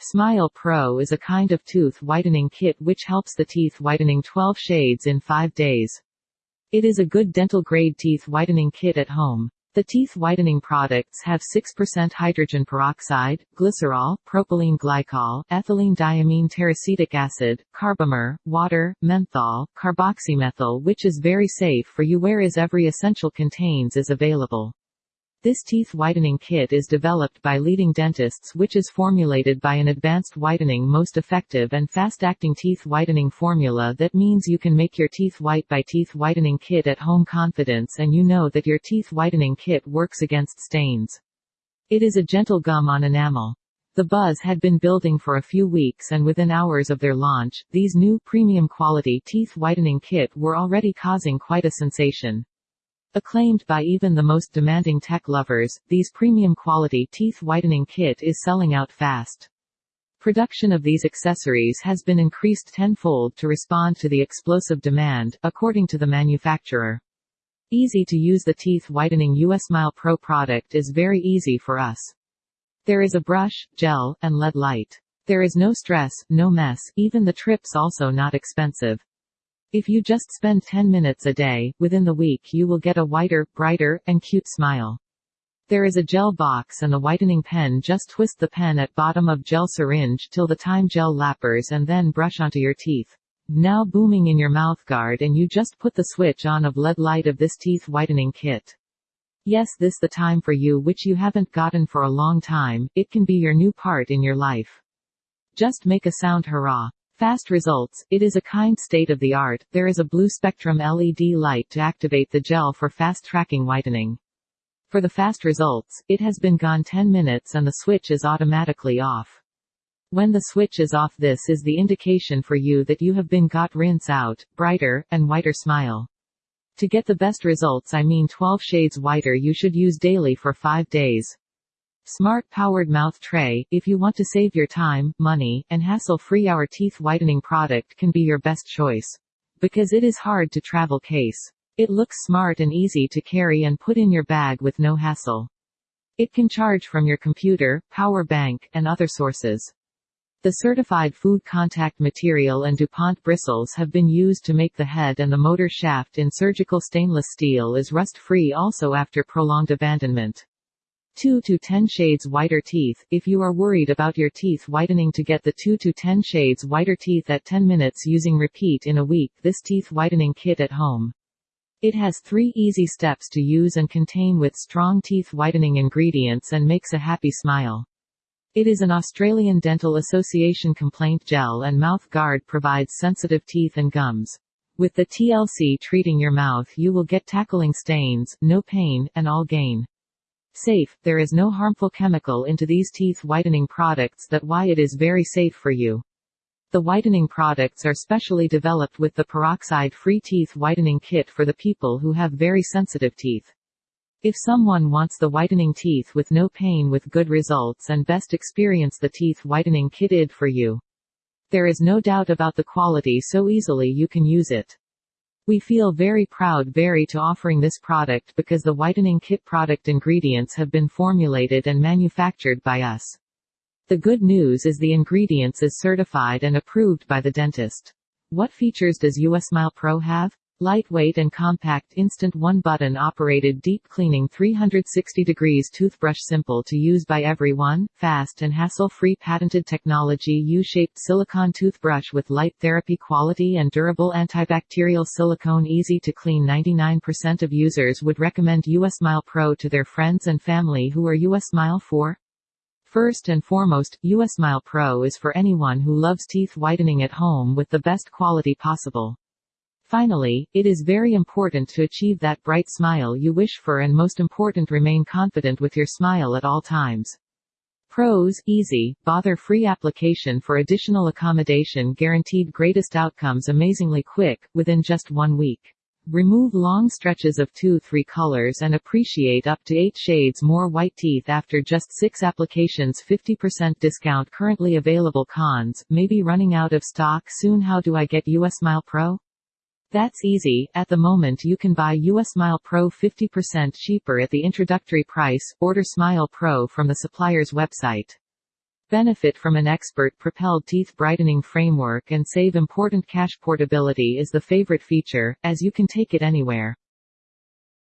Smile Pro is a kind of tooth whitening kit which helps the teeth whitening 12 shades in 5 days. It is a good dental grade teeth whitening kit at home. The teeth whitening products have 6% hydrogen peroxide, glycerol, propylene glycol, ethylene diamine tetraacetic acid, carbomer, water, menthol, carboxymethyl which is very safe for you whereas every essential contains is available. This teeth whitening kit is developed by leading dentists which is formulated by an advanced whitening most effective and fast-acting teeth whitening formula that means you can make your teeth white by teeth whitening kit at home confidence and you know that your teeth whitening kit works against stains. It is a gentle gum on enamel. The buzz had been building for a few weeks and within hours of their launch, these new premium quality teeth whitening kit were already causing quite a sensation. Acclaimed by even the most demanding tech lovers, these premium quality teeth whitening kit is selling out fast. Production of these accessories has been increased tenfold to respond to the explosive demand, according to the manufacturer. Easy to use the teeth whitening US Smile Pro product is very easy for us. There is a brush, gel, and LED light. There is no stress, no mess, even the trips also not expensive. If you just spend 10 minutes a day, within the week you will get a whiter, brighter, and cute smile. There is a gel box and a whitening pen just twist the pen at bottom of gel syringe till the time gel lappers and then brush onto your teeth. Now booming in your mouth guard and you just put the switch on of LED light of this teeth whitening kit. Yes this the time for you which you haven't gotten for a long time, it can be your new part in your life. Just make a sound hurrah. Fast results, it is a kind state-of-the-art, there is a blue spectrum LED light to activate the gel for fast tracking whitening. For the fast results, it has been gone 10 minutes and the switch is automatically off. When the switch is off this is the indication for you that you have been got rinse out, brighter, and whiter smile. To get the best results I mean 12 shades whiter you should use daily for 5 days. Smart powered mouth tray, if you want to save your time, money, and hassle-free our teeth whitening product can be your best choice. Because it is hard to travel case. It looks smart and easy to carry and put in your bag with no hassle. It can charge from your computer, power bank, and other sources. The certified food contact material and DuPont bristles have been used to make the head and the motor shaft in surgical stainless steel is rust-free also after prolonged abandonment. 2 to 10 shades whiter teeth. If you are worried about your teeth whitening to get the 2 to 10 shades whiter teeth at 10 minutes using repeat in a week, this teeth whitening kit at home. It has three easy steps to use and contain with strong teeth whitening ingredients and makes a happy smile. It is an Australian Dental Association complaint gel and mouth guard provides sensitive teeth and gums. With the TLC treating your mouth you will get tackling stains, no pain, and all gain. Safe, there is no harmful chemical into these teeth whitening products that why it is very safe for you. The whitening products are specially developed with the peroxide-free teeth whitening kit for the people who have very sensitive teeth. If someone wants the whitening teeth with no pain with good results and best experience the teeth whitening kitted for you. There is no doubt about the quality so easily you can use it. We feel very proud very to offering this product because the whitening kit product ingredients have been formulated and manufactured by us. The good news is the ingredients is certified and approved by the dentist. What features does US Smile Pro have? Lightweight and compact instant one-button operated deep cleaning 360 degrees toothbrush simple to use by everyone, fast and hassle-free patented technology U-shaped silicone toothbrush with light therapy quality and durable antibacterial silicone easy to clean 99% of users would recommend USmile Pro to their friends and family who are USmile Smile for First and foremost, USmile Pro is for anyone who loves teeth whitening at home with the best quality possible. Finally, it is very important to achieve that bright smile you wish for and most important remain confident with your smile at all times. Pros, easy, bother-free application for additional accommodation guaranteed greatest outcomes amazingly quick, within just one week. Remove long stretches of 2-3 colors and appreciate up to 8 shades more white teeth after just 6 applications 50% discount currently available cons, maybe running out of stock soon how do I get US Smile Pro? That's easy, at the moment you can buy US Smile Pro 50% cheaper at the introductory price, order Smile Pro from the supplier's website. Benefit from an expert-propelled teeth brightening framework and save important cash portability is the favorite feature, as you can take it anywhere.